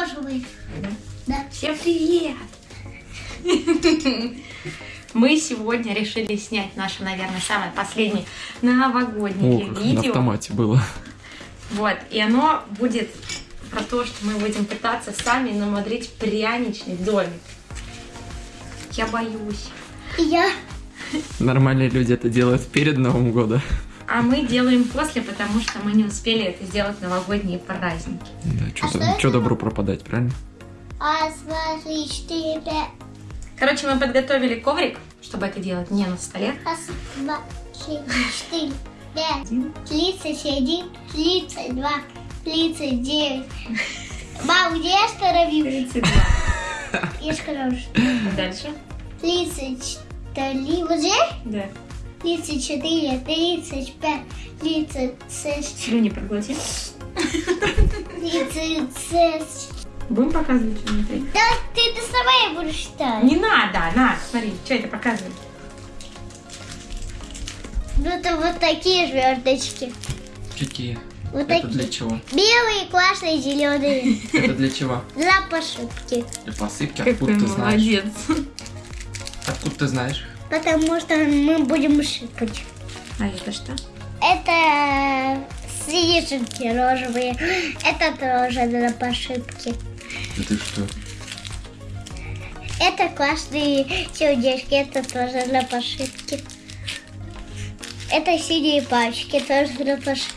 розовый. Да. Всем привет! Мы сегодня решили снять наше, наверное, самое последнее новогоднее О, как на видео. автомате было. Вот, и оно будет про то, что мы будем пытаться сами намудрить пряничный домик. Я боюсь. И я. Нормальные люди это делают перед Новым годом. А мы делаем после, потому что мы не успели это сделать в новогодние праздники. Да, А что что это? добру пропадать, правильно? Раз, два, три, четыре, пять. Короче, мы подготовили коврик, чтобы это делать не на столе. Раз, два, три, четыре, пять. Тридцать один, тридцать два, тридцать девять. Мам, где я остановилась? 32. Я что Дальше. тридцать три уже? Да. Тридцать четыре, тридцать пять, тридцать шесть, Слюни проглотил. тридцать шесть. Будем показывать что внутри? Да ты доставай будешь считать. Не надо, на, смотри, что это показывает. Ну это вот такие звездочки. Какие? Вот Это такие. для чего? Белые, классные, зеленые. Это для чего? Для посыпки. Для посыпки? Какой Откуда ты знаешь? молодец. Откуда ты знаешь? Потому что мы будем сыпать. А это что? Это снежинки розовые. Это тоже для посыпки. Да ты что? Это классные сердечки. Это тоже для посыпки. Это синие пачки. Тоже для посыпки.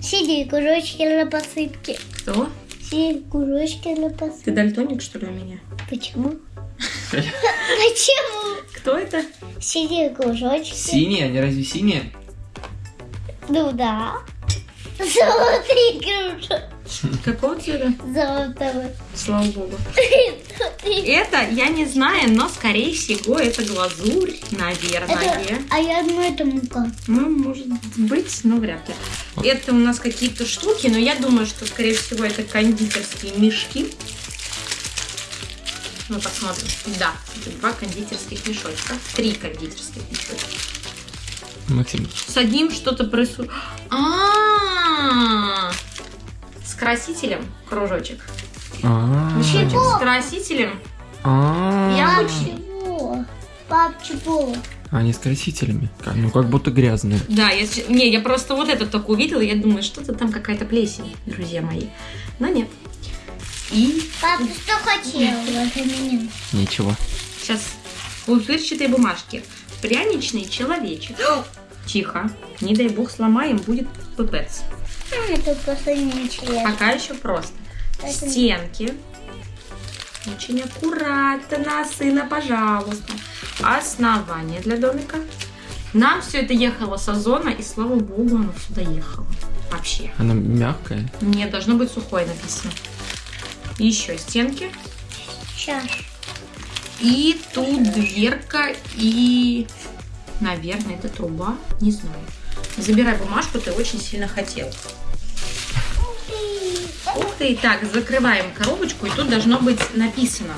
Синие кружочки для посыпки. Кто? Синие кружочки для Ты посыпки. дальтоник, что ли, у меня? Почему? Почему? Кто это? Синие кружочки. Синие? Они разве синие? Ну да. Золотые кружочки. Какого цвета? Золотого. Слава богу. Это я не знаю, но скорее всего это глазурь, наверное. Это, а я думаю, это мука. Ну, может быть, но вряд ли. Это у нас какие-то штуки, но я думаю, что, скорее всего, это кондитерские мешки. Мы посмотрим. Да, это два кондитерских мешочка. Три кондитерских мешочка. Максим, Садим что-то происходит. А, С красителем кружочек. А, Мешочек с красителем. а, Я чего? Пап, чего? Они с красителями. Ну, как будто грязные. Да, если... Не, я просто вот это только увидела, я думаю, что-то там какая-то плесень, друзья мои. Но нет. И Пап, ты что хотел? Ничего. сейчас пупырчатые бумажки. Пряничный человечек. Тихо. Не дай бог сломаем, будет пипец. А, это просто нечего. Пока еще просто. Это- Стенки. Очень аккуратно, сына, пожалуйста. Основание для домика. Нам все это ехало с озона, и слава богу, оно сюда ехало. Вообще. Она мягкая. Нет, должно быть сухое написано. Еще стенки. Сейчас. И тут дверка и... Наверное, это труба. Не знаю. Забирай бумажку, ты очень сильно хотел. Ух ты, так, закрываем коробочку, и тут должно быть написано.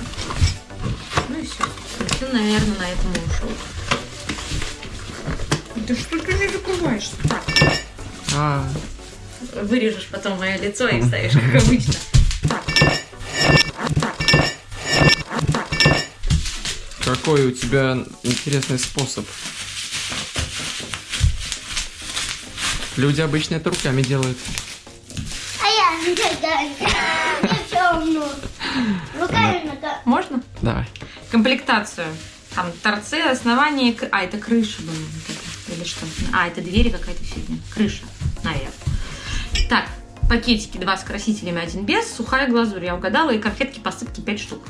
Ну и все. Все, наверное, на этом ушел. Да что ты не закрываешься? Так, А, вырежешь потом мое лицо и вставишь, как обычно. Так. Так. Так. Какой у тебя интересный способ. Люди обычно это руками делают. А я. Руками Можно? Давай. комплектацию. Там торцы, основание, а это крыша это, или что? А это двери какая-то фигня, крыша, наверное. Так, пакетики два с красителями, один без, сухая глазурь, я угадала, и конфетки посыпки 5 штук.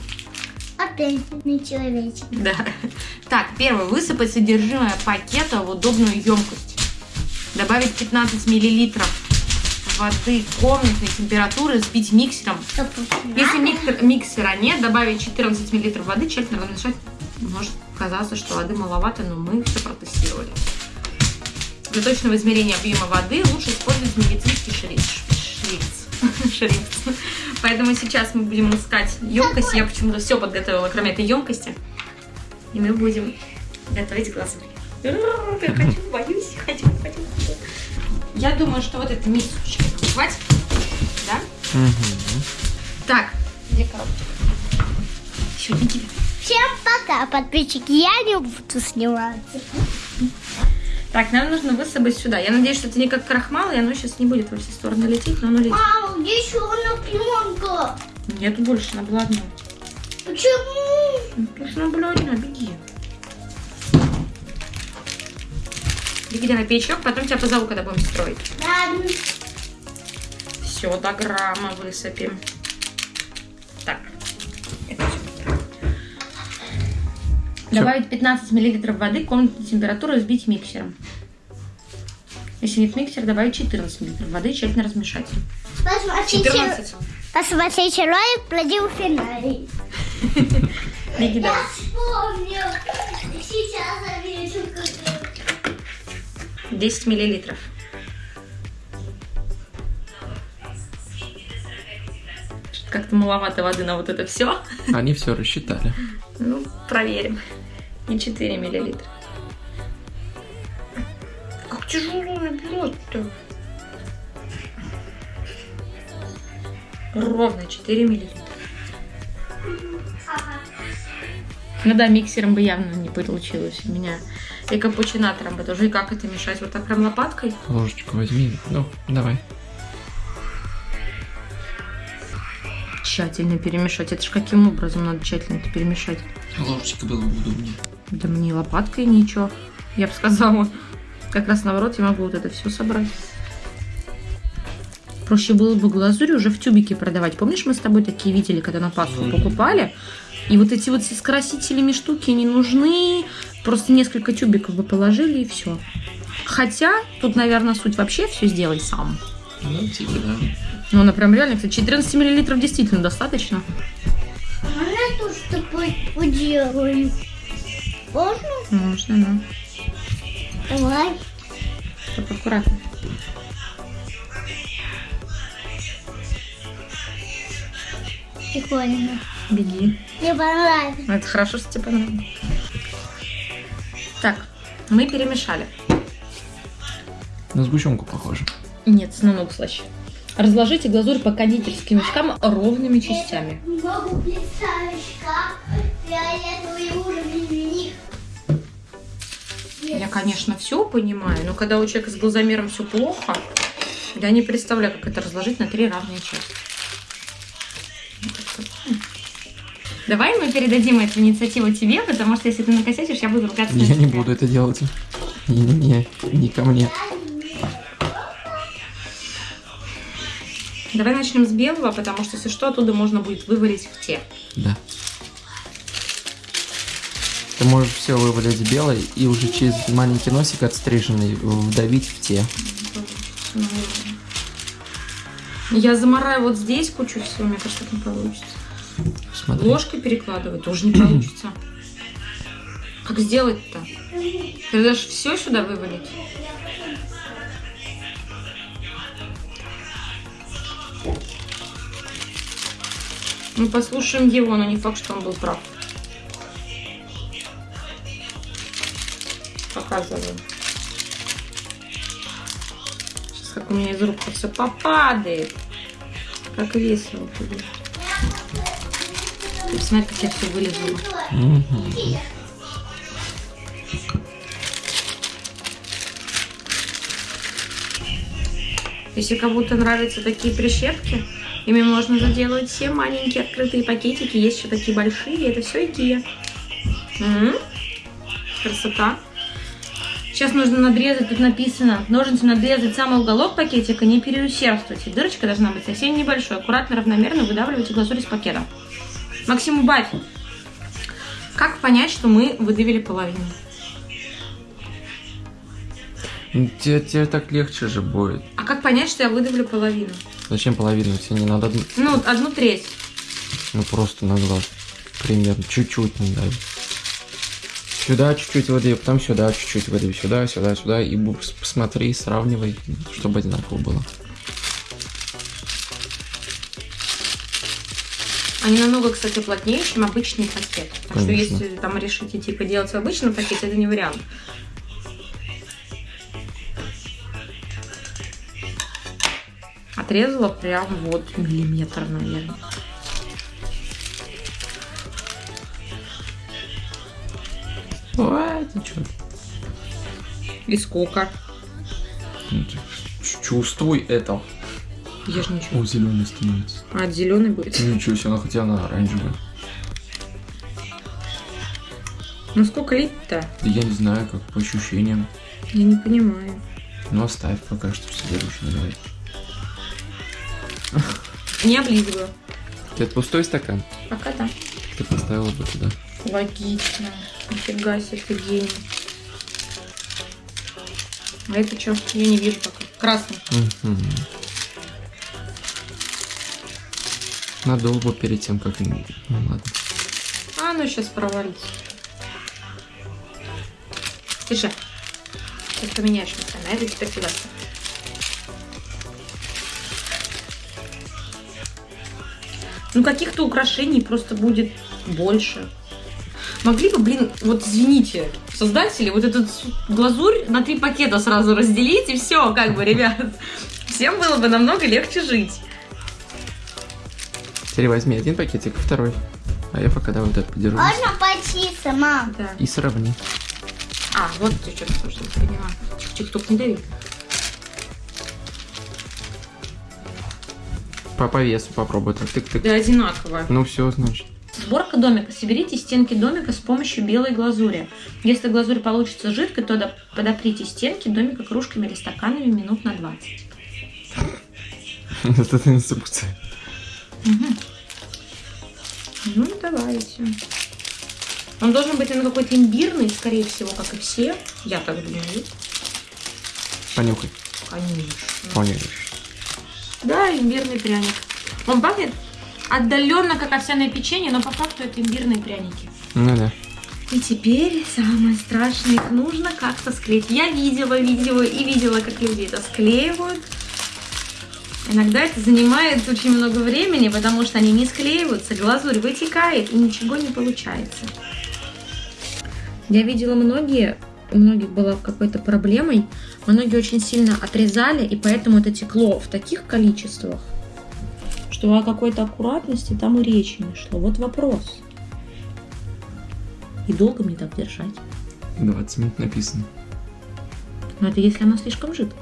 Опять не человечек. Да. Так, первое, высыпать содержимое пакета в удобную емкость. Добавить 15 миллилитров воды комнатной температуры, сбить миксером если миксер- миксера нет, добавить 14 мл воды, тщательно размешать. Может казаться, что воды маловато, но мы все протестировали. Для точного измерения объема воды лучше использовать медицинский шрифт. Шрифт. Шрифт. Поэтому сейчас мы будем искать емкость. Я почему-то все подготовила, кроме этой емкости. И мы будем готовить глазурь. Я хочу, боюсь, хочу, хочу. Я думаю, что вот эта мисочка хватит. Да? Мгм. Так, Где коробочка? Все, иди. Всем пока, подписчики. Я не буду сниматься. Так, нам нужно высыпать сюда. Я надеюсь, что это не как крахмал, и оно сейчас не будет во все стороны лететь, но оно летит. Мама, еще одна пленка? Нету больше, она была одна. Почему? Потому что она была одна, беги. Беги на печок, потом тебя позову, когда будем строить. Ладно. Все, до грамма высыпем. Так. Добавить 15 мл воды, комнатной температуры, взбить миксером. Если нет миксера, добавить 14 мл воды, тщательно размешать. Посмотрите, 14. посмотрите ролик про дельфинарий. Беги Я вспомнил. Сейчас завешу как 10 миллилитров. Как-то маловато воды на вот это все. Они все рассчитали. Ну, проверим. И 4 миллилитра. Как тяжело набирать-то. Ровно 4 миллилитра. Ну да, миксером бы явно не получилось у меня. И капучинатором бы тоже. И как это мешать? Вот так прям лопаткой? Ложечку возьми. Ну, давай. Тщательно перемешать. Это ж каким образом надо тщательно это перемешать? Ложечка было бы удобнее. Да мне лопаткой ничего. Я бы сказала, как раз наоборот, я могу вот это все собрать. Проще было бы глазурь уже в тюбике продавать. Помнишь, мы с тобой такие видели, когда на Пасху покупали? И вот эти вот с красителями штуки не нужны. Просто несколько тюбиков бы положили и все. Хотя, тут, наверное, суть вообще все сделай сам. Ну, типа, да. Ну, она прям реально, кстати, 14 миллилитров действительно достаточно. Можно тут с тобой поделаем? Можно? Можно, да. Давай. Только аккуратно. Прикольно. Беги. Мне понравилось. Это хорошо, что тебе понравилось. Так, мы перемешали. На сгущенку похоже. Нет, намного слаще. Разложите глазурь по кондитерским мешкам ровными частями. Я, конечно, все понимаю, но когда у человека с глазомером все плохо, я не представляю, как это разложить на три равные части. Давай мы передадим эту инициативу тебе, потому что если ты накосячишь, я буду ругаться Я не буду это делать. Не-не-не, не ко мне. Давай начнем с белого, потому что, если что, оттуда можно будет вывалить в те. Да. Ты можешь все вывалить белой и уже через маленький носик отстриженный вдавить в те. Я замораю вот здесь кучу всего, мне кажется, так не получится. Смотри. Ложкой перекладывать тоже не получится. Как сделать-то? Ты даже все сюда вывалить? Мы послушаем его, но не факт, что он был прав. Показываю. Сейчас как у меня из рук все попадает. Как весело будет. Ты Посмотри, как я все вылезала. Мгм. Если кому-то нравятся такие прищепки, ими можно заделывать все маленькие открытые пакетики. Есть еще такие большие, это все Икея. Красота. Сейчас нужно надрезать, тут написано, ножницами надрезать самый уголок пакетика, не переусердствуйте. Дырочка должна быть совсем небольшой. Аккуратно, равномерно выдавливайте глазурь из пакета. Максим, убавь. Как понять, что мы выдавили половину? Тебе, тебе так легче же будет. А как понять, что я выдавлю половину? Зачем половину? Тебе не надо одну- Ну, одну треть. ну просто на глаз. Примерно. Чуть-чуть надо. Сюда чуть-чуть воды, потом сюда чуть-чуть воды, сюда, сюда, сюда. И посмотри, сравнивай, чтобы одинаково было. Они намного, кстати, плотнее, чем обычный пакет. Так что если там решите типа делать в обычном пакете, это не вариант. Отрезала прям вот миллиметр, наверное. Ой, ты чё? И сколько? Ну, чувствуй это. Я же ничего. О, зеленый становится. А, зеленый будет. Ничего себе, она хотя она оранжевая. Ну сколько лить-то? Да я не знаю, как по ощущениям. Я не понимаю. Ну оставь пока что в следующем наливай. Не облизываю. Это пустой стакан? Пока да. Ты поставила бы туда. Логично. Нифига себе, ты гений. А это что? Я не вижу пока. Красный. Мгм. Надул бы перед тем, как... Ну ладно. А, ну сейчас провалится. Тише. Сейчас поменяешь местами. А это теперь сюда. Ну, каких-то украшений просто будет больше. Могли бы, блин, вот извините, создатели, вот этот глазурь на три пакета сразу разделить, и все, как бы, ребят. Всем было бы намного легче жить. Теперь возьми один пакетик, второй. А я пока давай вот это подержу. Можно почиститься, мам? Да. И сравни. А, вот ты что-то тоже не поняла. Тихо-тихо, только не дави. По, по весу попробуй так. Тык-тык. Да, одинаково. Ну все, значит. Сборка домика. Соберите стенки домика с помощью белой глазури. Если глазурь получится жидкой, то до- подоприте стенки домика кружками или стаканами минут на 20. Вот это инструкция. Мгм. Давайте. Он должен быть наверное, какой-то имбирный, скорее всего, как и все. Я так думаю. Понюхай. Конечно. Понюхаешь. Да, имбирный пряник. Он пахнет отдаленно как овсяное печенье, но по факту это имбирные пряники. Ну да. И теперь самое страшное, их нужно как-то склеить. Я видела видео и видела, как люди это склеивают. Иногда это занимает очень много времени, потому что они не склеиваются, глазурь вытекает и ничего не получается. Я видела многие, у многих была какой-то проблемой, многие очень сильно отрезали, и поэтому это текло в таких количествах, что о какой-то аккуратности там и речи не шло. Вот вопрос. И долго мне так держать? 20 минут написано. Но это если оно слишком жидко.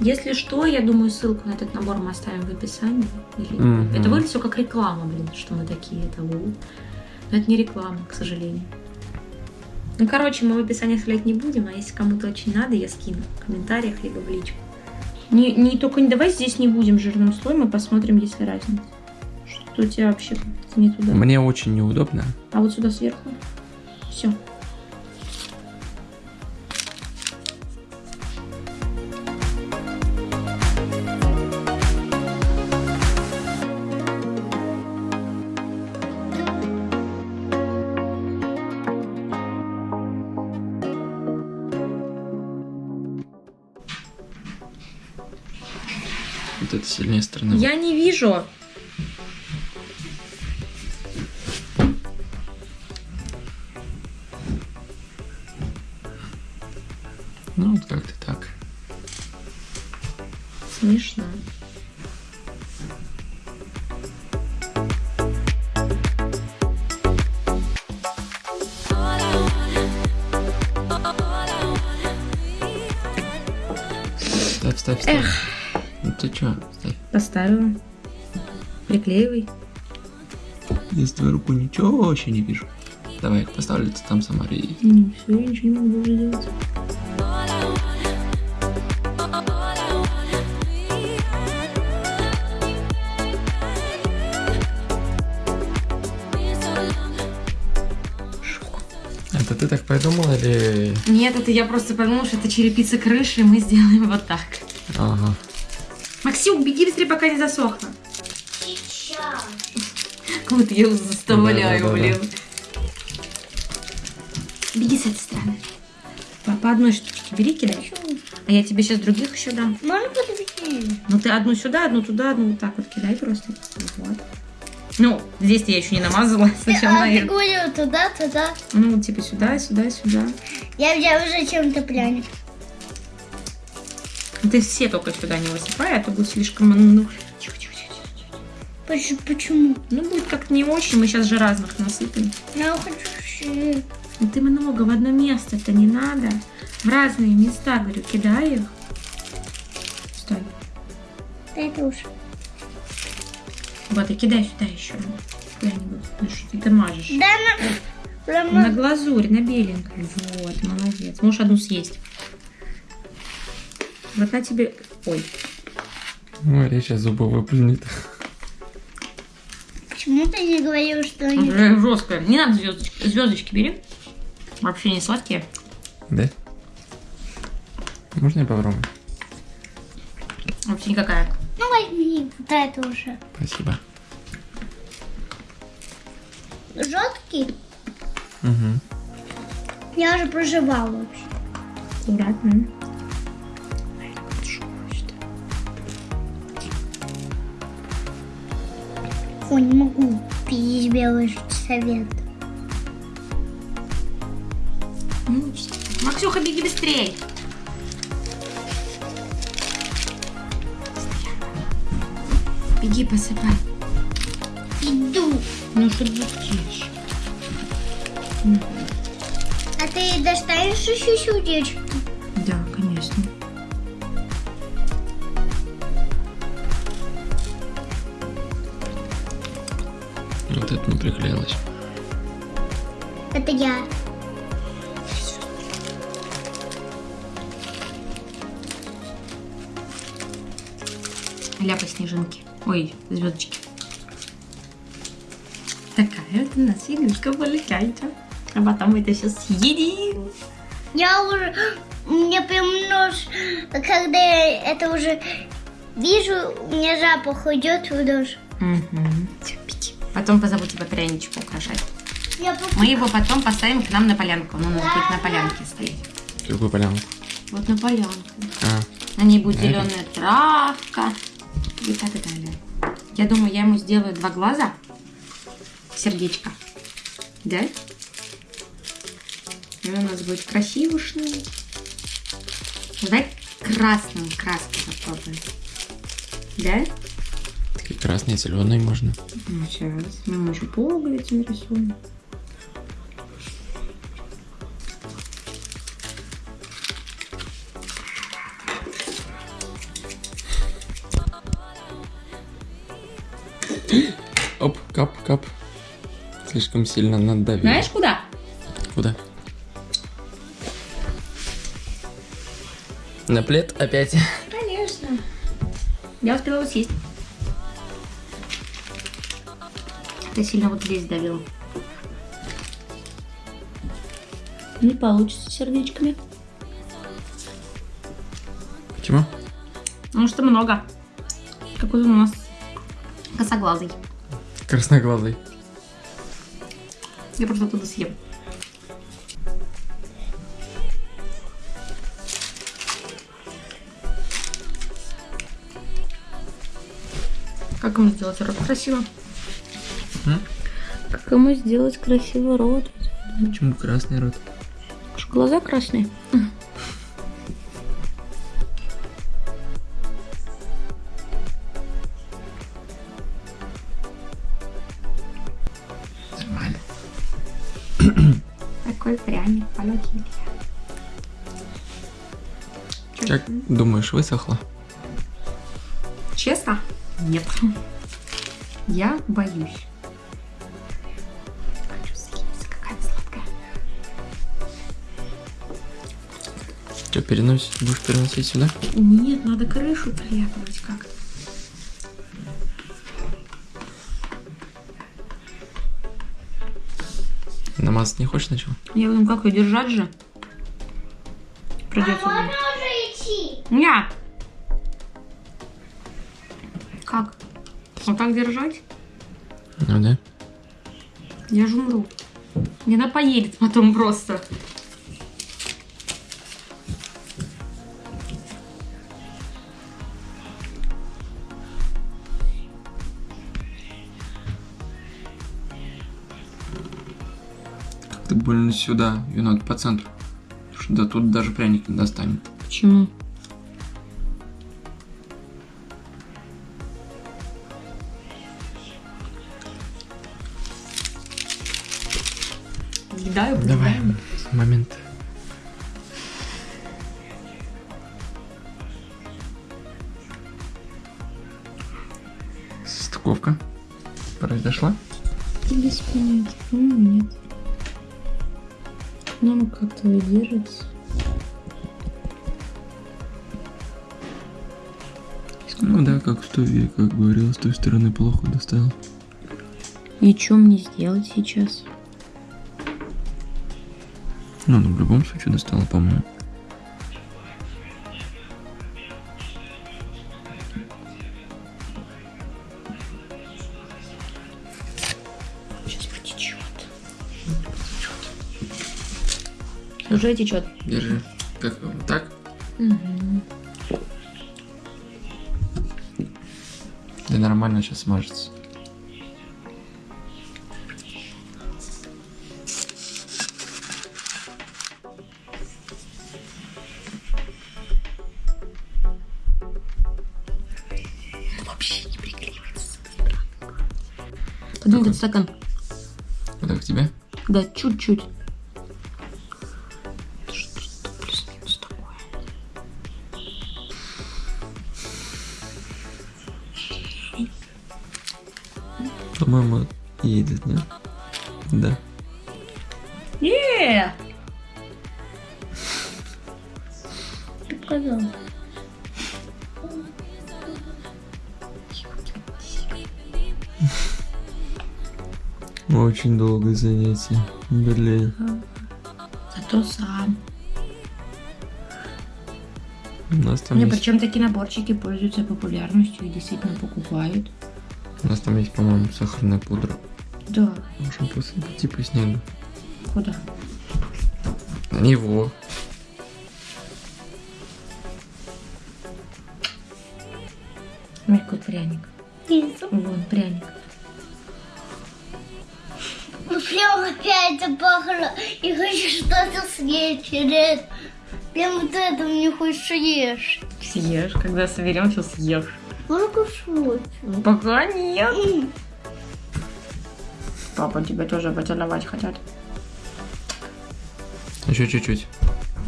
Если что, я думаю, ссылку на этот набор мы оставим в описании. Или- Мгм. Это выглядит все как реклама, блин, что мы такие, это у. Но это не реклама, к сожалению. Ну, короче, мы в описании оставлять не будем, а если кому-то очень надо, я скину в комментариях либо в личку. Не, не только не давай здесь не будем жирным слоем, мы посмотрим, есть ли разница. Что у тебя вообще не туда. Мне очень неудобно. А вот сюда сверху. Все. Вот это сильнее сторона. Я не вижу. Поставила. Приклеивай. Я с твоей рукой ничего вообще не вижу. Давай, поставлю, ты там сама рей. Ну, все, я ничего не могу уже делать. Это ты так придумала или... Нет, это я просто подумала, что это черепица крыши, и мы сделаем вот так. Ага. Максим, беги быстрее, пока не засохло. Сейчас. Вот я его заставляю, блин. Беги с этой стороны. По, по одной штучке бери, кидай. А я тебе сейчас других еще дам. Можно подвести? Ну ты одну сюда, одну туда, одну вот так вот кидай просто. Вот. Ну, здесь я еще не намазала. Сначала А на ты говорил туда, туда. Ну, типа сюда, сюда, сюда. Я взяла уже чем-то пряник. Ты все только сюда не высыпай, а то будет слишком... Ну, тихо, тихо, тихо, тихо. Поч- Почему? Ну, будет как-то не очень. Мы сейчас же разных насыпем. Я хочу М, Ну ты много в одно место-то не надо. В разные места, говорю, кидай их. Стой. Это уж. Вот, и кидай сюда еще. Куда-нибудь. Ну что ты это мажешь? Да, на... На глазурь, на беленькой. Вот, молодец. Можешь одну съесть. Вот на тебе... Ой, Мария сейчас зубы выплюнет. Почему ты не говорил, что они... жесткая. Не надо звездочки. Звездочки бери. Вообще не сладкие. Да? Можно я попробую? Вообще никакая. Ну, возьми, вот это уже. Спасибо. Жесткий? Угу. Я уже проживала вообще. Аккуратно. Не могу пить белый совет. Максюха, беги быстрей. Беги, посыпай. Иду. Ну что быстишь? А ты достанешь еще сердечко? Ой, звездочки. Такая вот у нас игрушка получается. А потом мы это все съедим. Я уже... Мне прям нож... Когда я это уже вижу, у меня запах идет в нож. Угу. Потом позову тебя пряничку украшать. Мы его потом поставим к нам на полянку. Он у нас будет на полянке стоять. Какую полянку? Вот на полянку. А, На ней будет зеленая травка и так далее. Я думаю, я ему сделаю два глаза, сердечко. Да? И он у нас будет красивушный. Давай красную краску попробуем. Да? такие красные, зеленые можно. Ну, сейчас. Мы еще пуговицы нарисуем. Оп, кап, кап. Слишком сильно надавил. Знаешь, куда? Куда? На плед опять. Конечно. Я успела съесть. Ты сильно вот здесь давил. Не получится сердечками. Почему? Потому что много. Какой у нас косоглазый. Красноглазый. Я просто оттуда съем. Как ему сделать рот красиво? М? Как ему сделать красивый рот? Почему красный рот? Что, глаза красные? Думаешь, высохло? Честно? Нет. Я боюсь. Хочу съесть, какая она сладкая. Что, переносить? Будешь переносить сюда? Нет, надо крышу приляпывать как. Намазать не хочешь сначала? Я думаю, как ее держать же? Придется. Не. Как? Вот так держать? Ну да. Я же умру. Мне она поедет потом просто. Как-то больно сюда. Ее надо по центру. Потому что до тут даже пряник не достанет. Почему? Момент. Стыковка произошла? Без понятия. По-моему, нет. Ну, оно как-то держится. Ну да, как в той, как говорил, с той стороны плохо доставил. И что мне сделать сейчас? Ну, ну, в любом случае достала, по-моему. Сейчас потечет. Уже течет. Держи. Как вот так? Да нормально сейчас смажется. Стакан. Так к тебе? Да, чуть-чуть. Это? По-моему, едет, не? Да. Очень долгое занятие. Блин. Зато сам. У нас там Не, есть, причем такие наборчики пользуются популярностью и действительно покупают. у нас там есть, по-моему, сахарная пудра. Да. Можем посыпать типа снега. Куда? На него. Какой пряник. Вон, пряник. Опять запахло. И хочу что-то съесть через. Прям вот это мне хочется ешь. Съешь, когда соберем, все съешь. Много шуток. Пока нет. Папа тебя тоже поцеловать хотят. Еще чуть-чуть.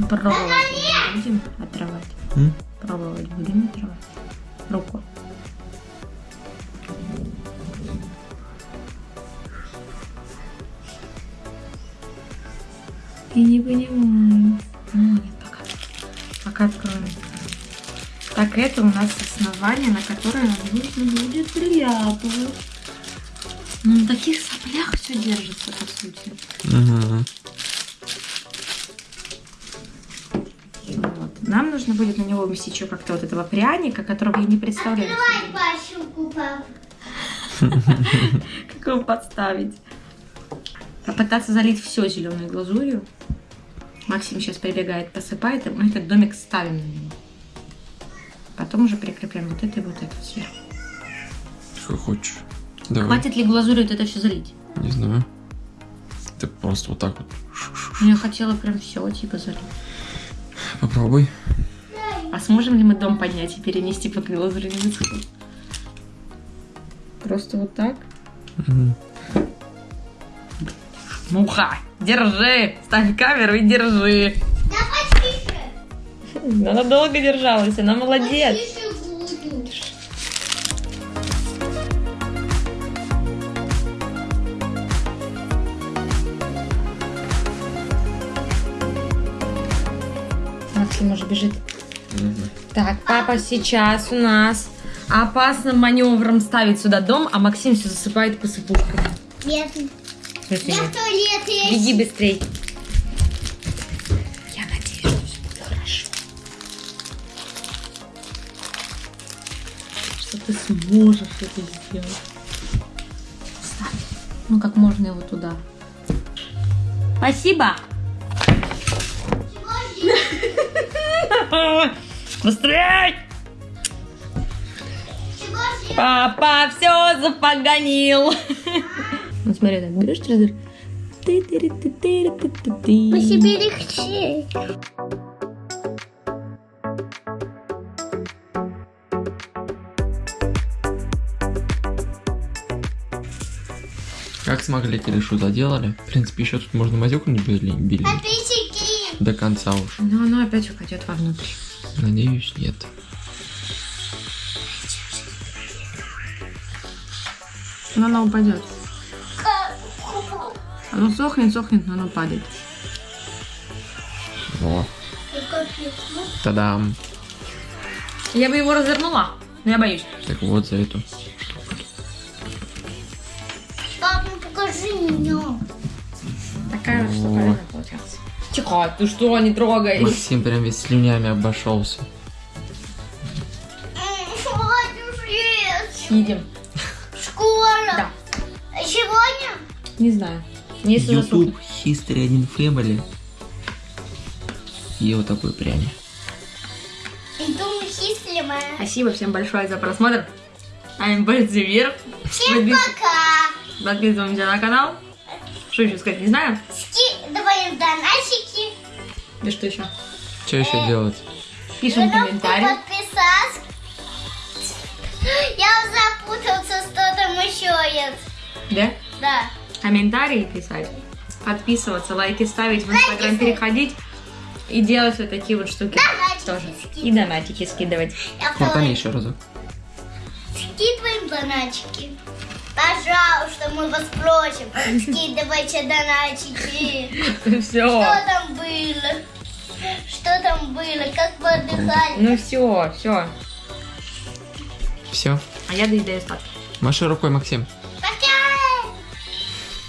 Пробовать будем отрывать. М? Пробовать будем отрывать. Руку. Я не понимаю. Ну, нет, пока. Пока откроем. Так, это у нас основание, на которое нам нужно будет приляпывать. Ну, на таких соплях все держится, по сути. Ага. Вот. Нам нужно будет на него уместить еще как-то вот этого пряника, которого я не представляю. Давай пасилку, папа. Как его подставить? Попытаться залить все зеленой глазурью. Максим сейчас прибегает, посыпает, и мы этот домик ставим на него. Потом уже прикрепляем вот это и вот это сверху. Что хочешь. Давай. Хватит ли глазури вот это все залить? Не знаю. Ты просто вот так вот. Ну, Я хотела прям все типа залить. Попробуй. А сможем ли мы дом поднять и перенести, пока глазурь не высохнет? Просто вот так? Мгм. Муха, держи! Ставь камеру и держи! Давай тише. Она долго держалась, она молодец. Буду. Максим уже бежит. Мгм. Так, папа сейчас у нас опасным маневром ставит сюда дом, а Максим все засыпает посыпушками. Нет. Смысле, Я в туалет есть. Беги быстрей. Я надеюсь, что все будет хорошо. Что ты сможешь это сделать. Ставь. Ну, как можно его туда. Спасибо. Быстрей! Папа все запоганил. Ну смотри, так берешь телевизор. По себе легче. Как смогли, Кирюшу заделали. В принципе, еще тут можно мазюку не били, били Апельсики. до конца уж. Но оно опять упадет вовнутрь. Надеюсь, нет. Но оно упадет. Оно сохнет, сохнет, но оно падает. Во. Тадам. Я бы его развернула, но я боюсь. Так вот за эту. Пап, ну покажи меня. Такая вот О. штуковина получается. Тихо, ты что, не трогай. Максим прям весь слюнями обошелся. Едем. Скоро. Да. А Сегодня? Не знаю. Если YouTube засохнет. History 1 Family. И вот такой пряник. Спасибо всем большое за просмотр. I'm пальцы вверх. Всем Подпис- пока. Подписываемся на канал. Что еще сказать, не знаю. Скидываем донатчики. Да что еще? Что еще Э. делать? Пишем Кнопку комментарий. подписаться. Я запутался, что там еще есть. Да? Да. Комментарии писать. Подписываться, лайки ставить, в инстаграм переходить. И делать вот такие вот штуки. Донатики Тоже. скидывать. И донатики скидывать. Я Фортани говорю, еще разок. Скидываем донатчики. Пожалуйста, мы вас просим. Скидывайте донатчики. Все. Что там было? Что там было? Как вы отдыхали? Ну все, все. Все. А я доедаю остатки. Маши рукой, Максим.